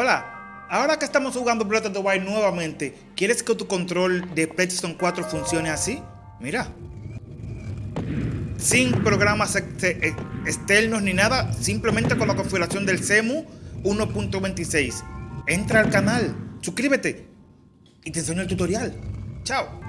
Hola, ahora que estamos jugando Breath of the Wild nuevamente, ¿quieres que tu control de PlayStation 4 funcione así? Mira. Sin programas eh, eh, externos ni nada, simplemente con la configuración del CEMU 1.26. Entra al canal, suscríbete y te enseño el tutorial. Chao.